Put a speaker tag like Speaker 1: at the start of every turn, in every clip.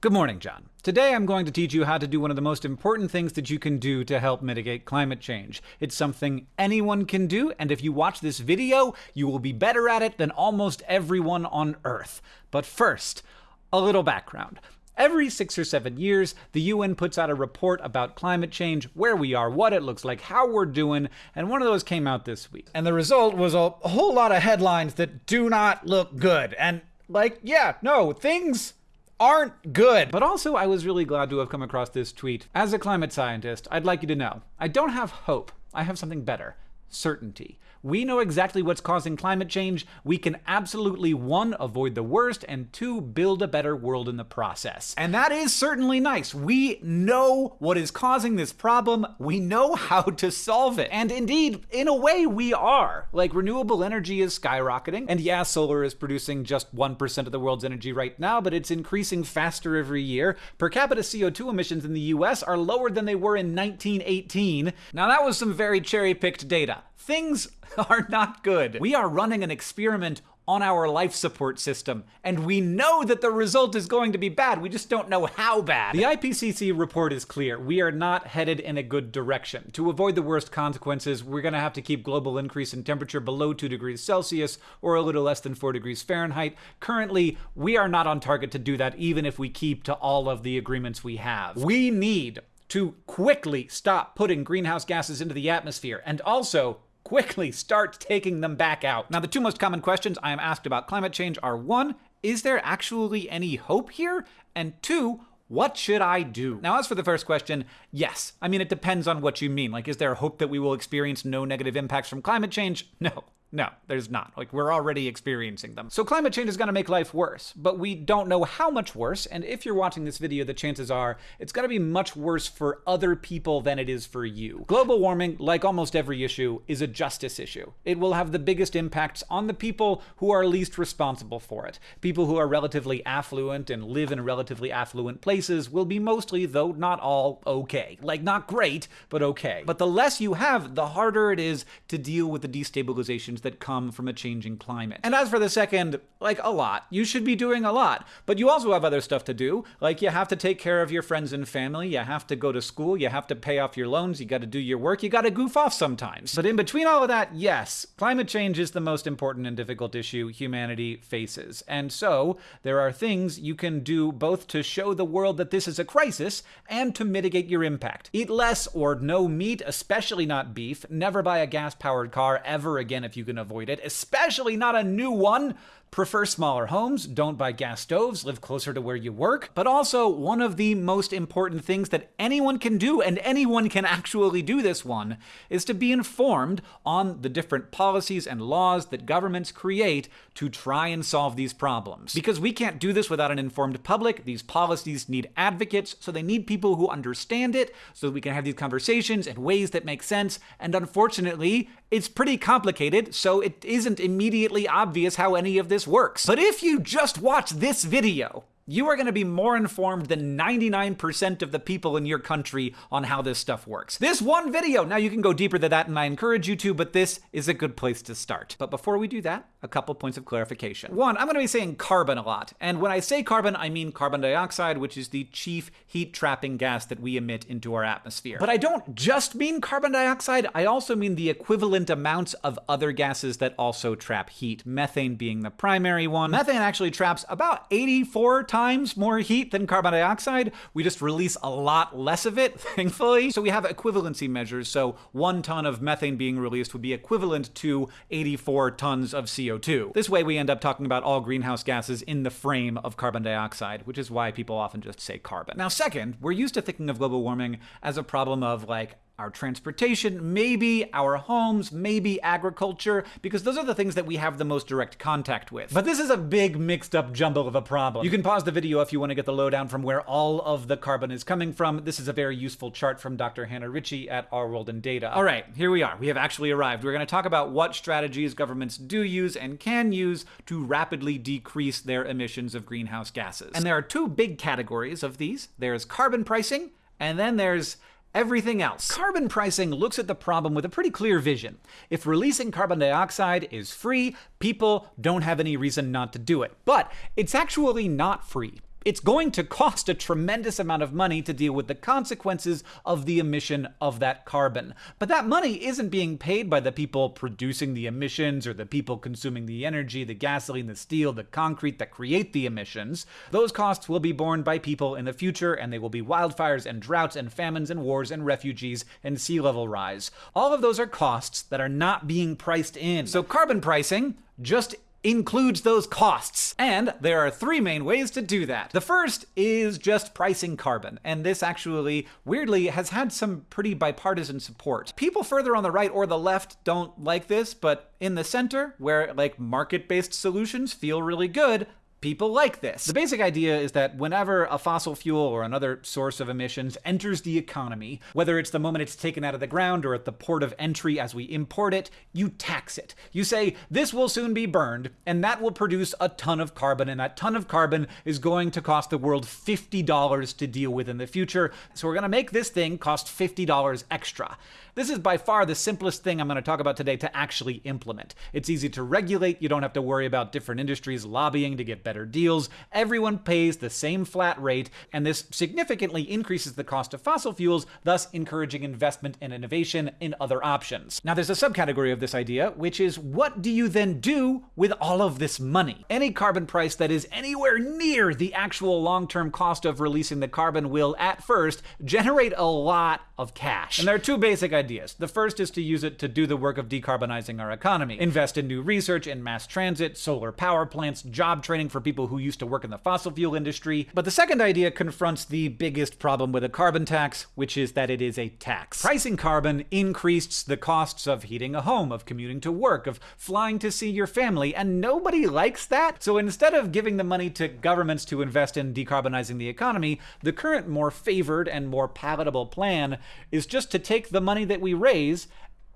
Speaker 1: Good morning, John. Today I'm going to teach you how to do one of the most important things that you can do to help mitigate climate change. It's something anyone can do, and if you watch this video, you will be better at it than almost everyone on Earth. But first, a little background. Every six or seven years, the UN puts out a report about climate change, where we are, what it looks like, how we're doing, and one of those came out this week. And the result was a whole lot of headlines that do not look good. And, like, yeah, no, things aren't good. But also, I was really glad to have come across this tweet. As a climate scientist, I'd like you to know I don't have hope, I have something better certainty. We know exactly what's causing climate change. We can absolutely, one, avoid the worst, and two, build a better world in the process. And that is certainly nice. We know what is causing this problem. We know how to solve it. And indeed, in a way, we are. Like, renewable energy is skyrocketing. And yeah, solar is producing just 1% of the world's energy right now, but it's increasing faster every year. Per capita CO2 emissions in the US are lower than they were in 1918. Now, that was some very cherry picked data things are not good. We are running an experiment on our life support system, and we know that the result is going to be bad. We just don't know how bad. The IPCC report is clear. We are not headed in a good direction. To avoid the worst consequences, we're going to have to keep global increase in temperature below 2 degrees Celsius or a little less than 4 degrees Fahrenheit. Currently, we are not on target to do that even if we keep to all of the agreements we have. We need to quickly stop putting greenhouse gases into the atmosphere and also quickly start taking them back out. Now, the two most common questions I am asked about climate change are one, is there actually any hope here? And two, what should I do? Now, as for the first question, yes. I mean, it depends on what you mean. Like, is there hope that we will experience no negative impacts from climate change? No. No, there's not. Like, we're already experiencing them. So climate change is going to make life worse, but we don't know how much worse, and if you're watching this video, the chances are it's going to be much worse for other people than it is for you. Global warming, like almost every issue, is a justice issue. It will have the biggest impacts on the people who are least responsible for it. People who are relatively affluent and live in relatively affluent places will be mostly, though not all, okay. Like, not great, but okay. But the less you have, the harder it is to deal with the destabilization that come from a changing climate. And as for the second, like a lot, you should be doing a lot. But you also have other stuff to do. Like you have to take care of your friends and family, you have to go to school, you have to pay off your loans, you got to do your work, you got to goof off sometimes. But in between all of that, yes, climate change is the most important and difficult issue humanity faces. And so there are things you can do both to show the world that this is a crisis and to mitigate your impact. Eat less or no meat, especially not beef. Never buy a gas powered car ever again if you can avoid it, especially not a new one. Prefer smaller homes, don't buy gas stoves, live closer to where you work. But also, one of the most important things that anyone can do, and anyone can actually do this one, is to be informed on the different policies and laws that governments create to try and solve these problems. Because we can't do this without an informed public. These policies need advocates, so they need people who understand it, so that we can have these conversations in ways that make sense. And unfortunately, it's pretty complicated, so it isn't immediately obvious how any of this works. But if you just watch this video, you are going to be more informed than 99% of the people in your country on how this stuff works. This one video, now you can go deeper than that and I encourage you to, but this is a good place to start. But before we do that, a couple points of clarification. One, I'm going to be saying carbon a lot. And when I say carbon, I mean carbon dioxide, which is the chief heat trapping gas that we emit into our atmosphere. But I don't just mean carbon dioxide, I also mean the equivalent amounts of other gases that also trap heat, methane being the primary one. Methane actually traps about 84 times times more heat than carbon dioxide. We just release a lot less of it, thankfully. So we have equivalency measures. So one ton of methane being released would be equivalent to 84 tons of CO2. This way we end up talking about all greenhouse gases in the frame of carbon dioxide, which is why people often just say carbon. Now second, we're used to thinking of global warming as a problem of like our transportation, maybe our homes, maybe agriculture, because those are the things that we have the most direct contact with. But this is a big mixed up jumble of a problem. You can pause the video if you want to get the lowdown from where all of the carbon is coming from. This is a very useful chart from Dr. Hannah Ritchie at Our World in Data. All right, here we are. We have actually arrived. We're going to talk about what strategies governments do use and can use to rapidly decrease their emissions of greenhouse gases. And there are two big categories of these. There's carbon pricing, and then there's everything else. Carbon pricing looks at the problem with a pretty clear vision. If releasing carbon dioxide is free, people don't have any reason not to do it. But it's actually not free. It's going to cost a tremendous amount of money to deal with the consequences of the emission of that carbon. But that money isn't being paid by the people producing the emissions or the people consuming the energy, the gasoline, the steel, the concrete that create the emissions. Those costs will be borne by people in the future, and they will be wildfires and droughts and famines and wars and refugees and sea level rise. All of those are costs that are not being priced in. So carbon pricing just includes those costs. And there are three main ways to do that. The first is just pricing carbon, and this actually, weirdly, has had some pretty bipartisan support. People further on the right or the left don't like this, but in the center, where like market-based solutions feel really good, people like this. The basic idea is that whenever a fossil fuel or another source of emissions enters the economy, whether it's the moment it's taken out of the ground or at the port of entry as we import it, you tax it. You say, this will soon be burned, and that will produce a ton of carbon, and that ton of carbon is going to cost the world $50 to deal with in the future, so we're gonna make this thing cost $50 extra. This is by far the simplest thing I'm going to talk about today to actually implement. It's easy to regulate, you don't have to worry about different industries lobbying to get better deals. Everyone pays the same flat rate, and this significantly increases the cost of fossil fuels, thus encouraging investment and innovation in other options. Now, there's a subcategory of this idea, which is what do you then do with all of this money? Any carbon price that is anywhere near the actual long term cost of releasing the carbon will, at first, generate a lot of cash. And there are two basic ideas ideas. The first is to use it to do the work of decarbonizing our economy. Invest in new research in mass transit, solar power plants, job training for people who used to work in the fossil fuel industry. But the second idea confronts the biggest problem with a carbon tax, which is that it is a tax. Pricing carbon increases the costs of heating a home, of commuting to work, of flying to see your family, and nobody likes that. So instead of giving the money to governments to invest in decarbonizing the economy, the current more favored and more palatable plan is just to take the money that that we raise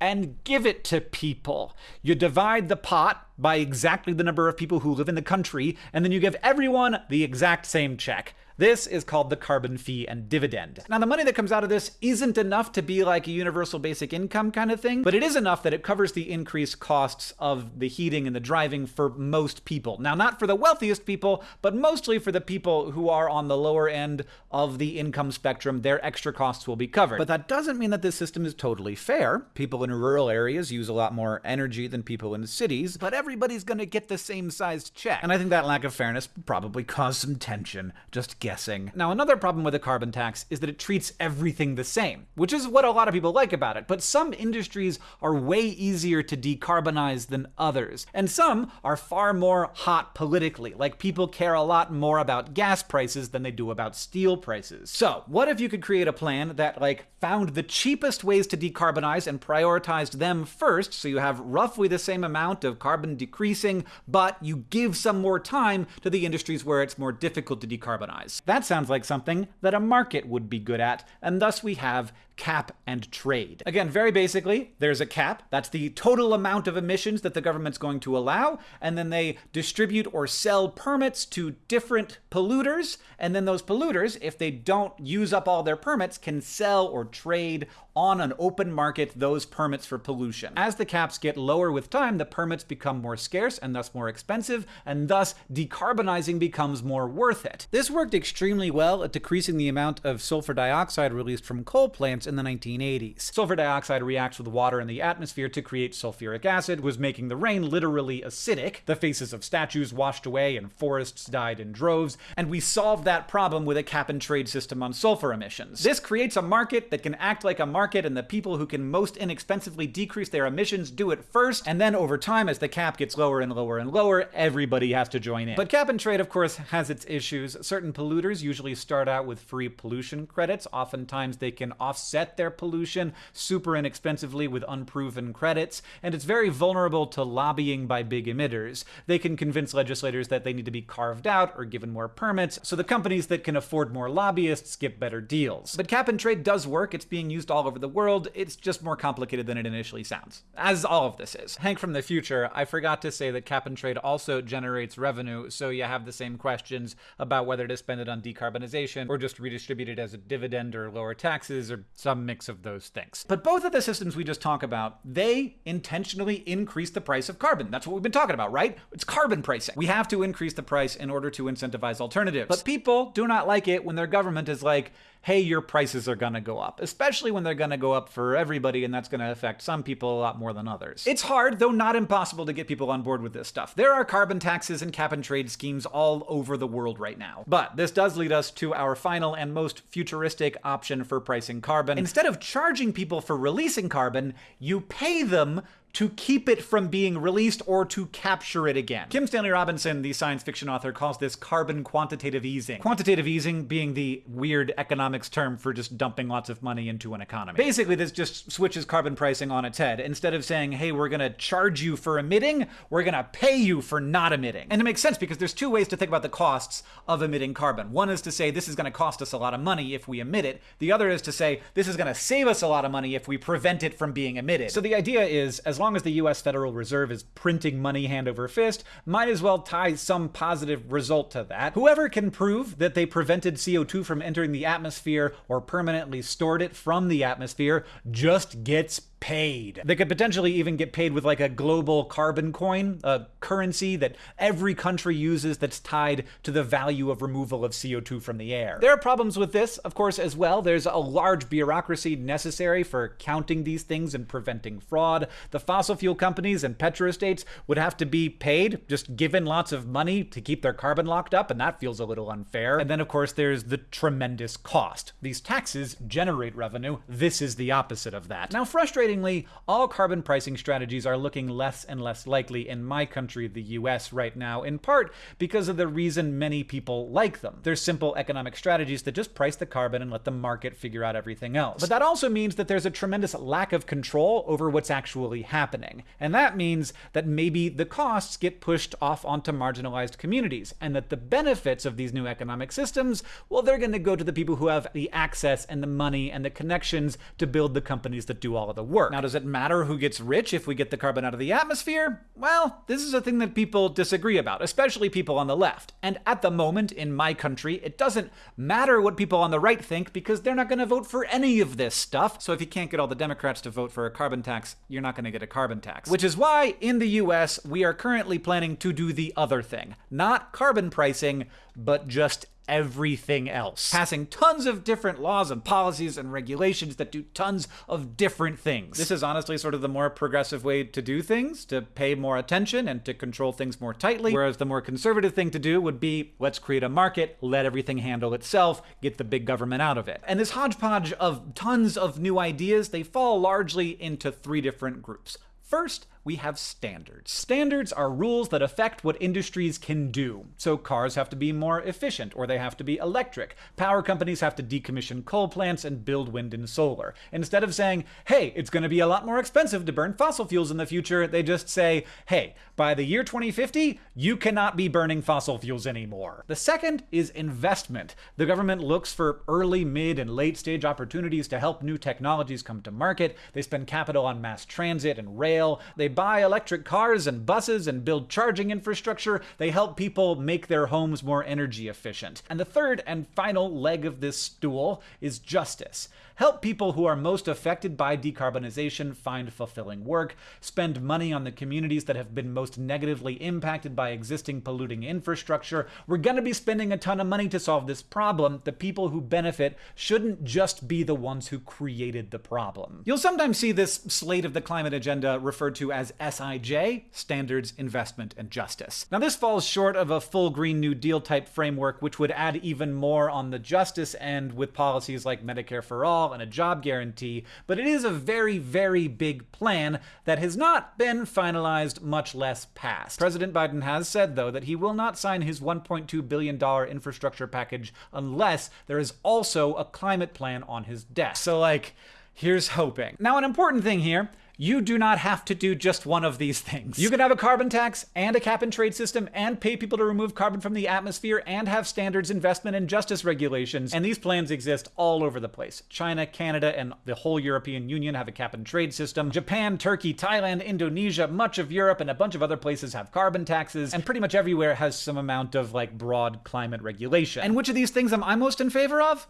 Speaker 1: and give it to people. You divide the pot by exactly the number of people who live in the country, and then you give everyone the exact same check. This is called the carbon fee and dividend. Now, the money that comes out of this isn't enough to be like a universal basic income kind of thing, but it is enough that it covers the increased costs of the heating and the driving for most people. Now, not for the wealthiest people, but mostly for the people who are on the lower end of the income spectrum. Their extra costs will be covered. But that doesn't mean that this system is totally fair. People in rural areas use a lot more energy than people in cities, but everybody's gonna get the same sized check. And I think that lack of fairness probably caused some tension. Just get guessing. Now, another problem with a carbon tax is that it treats everything the same, which is what a lot of people like about it. But some industries are way easier to decarbonize than others, and some are far more hot politically, like people care a lot more about gas prices than they do about steel prices. So, what if you could create a plan that, like, found the cheapest ways to decarbonize and prioritized them first, so you have roughly the same amount of carbon decreasing, but you give some more time to the industries where it's more difficult to decarbonize? That sounds like something that a market would be good at, and thus we have cap and trade. Again, very basically, there's a cap. That's the total amount of emissions that the government's going to allow, and then they distribute or sell permits to different polluters, and then those polluters, if they don't use up all their permits, can sell or trade on an open market those permits for pollution. As the caps get lower with time, the permits become more scarce and thus more expensive, and thus decarbonizing becomes more worth it. This worked extremely well at decreasing the amount of sulfur dioxide released from coal plants in the 1980s. Sulfur dioxide reacts with water in the atmosphere to create sulfuric acid, was making the rain literally acidic. The faces of statues washed away and forests died in droves, and we solved that problem with a cap and trade system on sulfur emissions. This creates a market that can act like a market, and the people who can most inexpensively decrease their emissions do it first, and then over time, as the cap gets lower and lower and lower, everybody has to join in. But cap and trade, of course, has its issues. Certain polluters usually start out with free pollution credits. Oftentimes, they can offset offset their pollution super inexpensively with unproven credits, and it's very vulnerable to lobbying by big emitters. They can convince legislators that they need to be carved out or given more permits, so the companies that can afford more lobbyists get better deals. But cap and trade does work, it's being used all over the world, it's just more complicated than it initially sounds. As all of this is. Hank from the future, I forgot to say that cap and trade also generates revenue, so you have the same questions about whether to spend it on decarbonization or just redistribute it as a dividend or lower taxes or some some mix of those things. But both of the systems we just talked about, they intentionally increase the price of carbon. That's what we've been talking about, right? It's carbon pricing. We have to increase the price in order to incentivize alternatives. But people do not like it when their government is like, hey, your prices are gonna go up, especially when they're gonna go up for everybody, and that's gonna affect some people a lot more than others. It's hard, though not impossible, to get people on board with this stuff. There are carbon taxes and cap and trade schemes all over the world right now. But this does lead us to our final and most futuristic option for pricing carbon. Instead of charging people for releasing carbon, you pay them to keep it from being released or to capture it again. Kim Stanley Robinson, the science fiction author, calls this carbon quantitative easing. Quantitative easing being the weird economics term for just dumping lots of money into an economy. Basically, this just switches carbon pricing on its head. Instead of saying, hey, we're gonna charge you for emitting, we're gonna pay you for not emitting. And it makes sense because there's two ways to think about the costs of emitting carbon. One is to say this is gonna cost us a lot of money if we emit it. The other is to say this is gonna save us a lot of money if we prevent it from being emitted. So the idea is, as long as the US Federal Reserve is printing money hand over fist, might as well tie some positive result to that. Whoever can prove that they prevented CO2 from entering the atmosphere or permanently stored it from the atmosphere just gets paid. They could potentially even get paid with like a global carbon coin, a currency that every country uses that's tied to the value of removal of CO2 from the air. There are problems with this, of course, as well. There's a large bureaucracy necessary for counting these things and preventing fraud. The fossil fuel companies and petrostates would have to be paid, just given lots of money to keep their carbon locked up, and that feels a little unfair. And then, of course, there's the tremendous cost. These taxes generate revenue. This is the opposite of that. Now, Frustratingly, all carbon pricing strategies are looking less and less likely in my country, the US, right now, in part because of the reason many people like them. They're simple economic strategies that just price the carbon and let the market figure out everything else. But that also means that there's a tremendous lack of control over what's actually happening. And that means that maybe the costs get pushed off onto marginalized communities, and that the benefits of these new economic systems, well, they're going to go to the people who have the access and the money and the connections to build the companies that do all of the work work. Now, does it matter who gets rich if we get the carbon out of the atmosphere? Well, this is a thing that people disagree about, especially people on the left. And at the moment, in my country, it doesn't matter what people on the right think because they're not going to vote for any of this stuff. So if you can't get all the Democrats to vote for a carbon tax, you're not going to get a carbon tax. Which is why, in the US, we are currently planning to do the other thing. Not carbon pricing, but just everything else, passing tons of different laws and policies and regulations that do tons of different things. This is honestly sort of the more progressive way to do things, to pay more attention and to control things more tightly, whereas the more conservative thing to do would be let's create a market, let everything handle itself, get the big government out of it. And this hodgepodge of tons of new ideas, they fall largely into three different groups. First, we have standards. Standards are rules that affect what industries can do. So cars have to be more efficient, or they have to be electric. Power companies have to decommission coal plants and build wind and solar. Instead of saying, hey, it's going to be a lot more expensive to burn fossil fuels in the future, they just say, hey, by the year 2050, you cannot be burning fossil fuels anymore. The second is investment. The government looks for early, mid, and late stage opportunities to help new technologies come to market. They spend capital on mass transit and rail. They buy electric cars and buses and build charging infrastructure. They help people make their homes more energy efficient. And the third and final leg of this stool is justice. Help people who are most affected by decarbonization find fulfilling work, spend money on the communities that have been most negatively impacted by existing polluting infrastructure. We're going to be spending a ton of money to solve this problem. The people who benefit shouldn't just be the ones who created the problem. You'll sometimes see this slate of the climate agenda referred to as SIJ, Standards, Investment, and Justice. Now, this falls short of a full Green New Deal type framework, which would add even more on the justice end with policies like Medicare for All and a job guarantee, but it is a very, very big plan that has not been finalized, much less passed. President Biden has said, though, that he will not sign his $1.2 billion infrastructure package unless there is also a climate plan on his desk. So, like, here's hoping. Now, an important thing here you do not have to do just one of these things. You can have a carbon tax and a cap and trade system and pay people to remove carbon from the atmosphere and have standards, investment, and justice regulations. And these plans exist all over the place. China, Canada, and the whole European Union have a cap and trade system. Japan, Turkey, Thailand, Indonesia, much of Europe, and a bunch of other places have carbon taxes. And pretty much everywhere has some amount of like broad climate regulation. And which of these things am I most in favor of?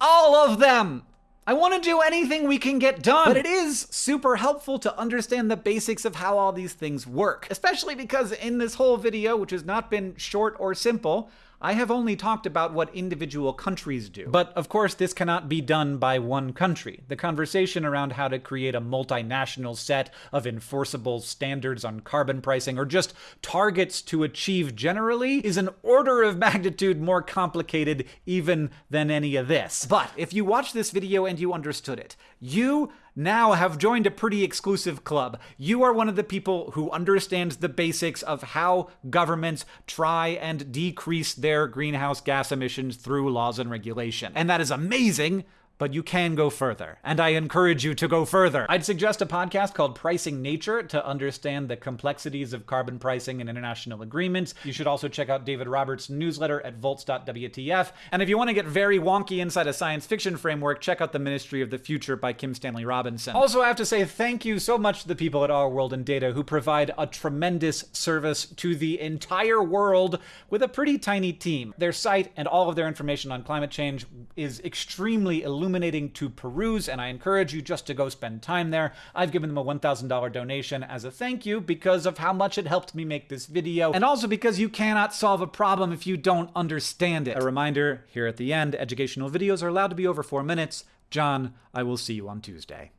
Speaker 1: All of them! I want to do anything we can get done. But it is super helpful to understand the basics of how all these things work. Especially because in this whole video, which has not been short or simple, I have only talked about what individual countries do. But of course, this cannot be done by one country. The conversation around how to create a multinational set of enforceable standards on carbon pricing or just targets to achieve generally is an order of magnitude more complicated even than any of this. But if you watch this video and you understood it, you now have joined a pretty exclusive club. You are one of the people who understands the basics of how governments try and decrease their greenhouse gas emissions through laws and regulation. And that is amazing but you can go further. And I encourage you to go further. I'd suggest a podcast called Pricing Nature to understand the complexities of carbon pricing and international agreements. You should also check out David Roberts' newsletter at volts.wtf. And if you want to get very wonky inside a science fiction framework, check out The Ministry of the Future by Kim Stanley Robinson. Also, I have to say thank you so much to the people at Our World in Data who provide a tremendous service to the entire world with a pretty tiny team. Their site and all of their information on climate change is extremely illuminating illuminating to peruse, and I encourage you just to go spend time there. I've given them a $1,000 donation as a thank you because of how much it helped me make this video, and also because you cannot solve a problem if you don't understand it. A reminder here at the end educational videos are allowed to be over four minutes. John, I will see you on Tuesday.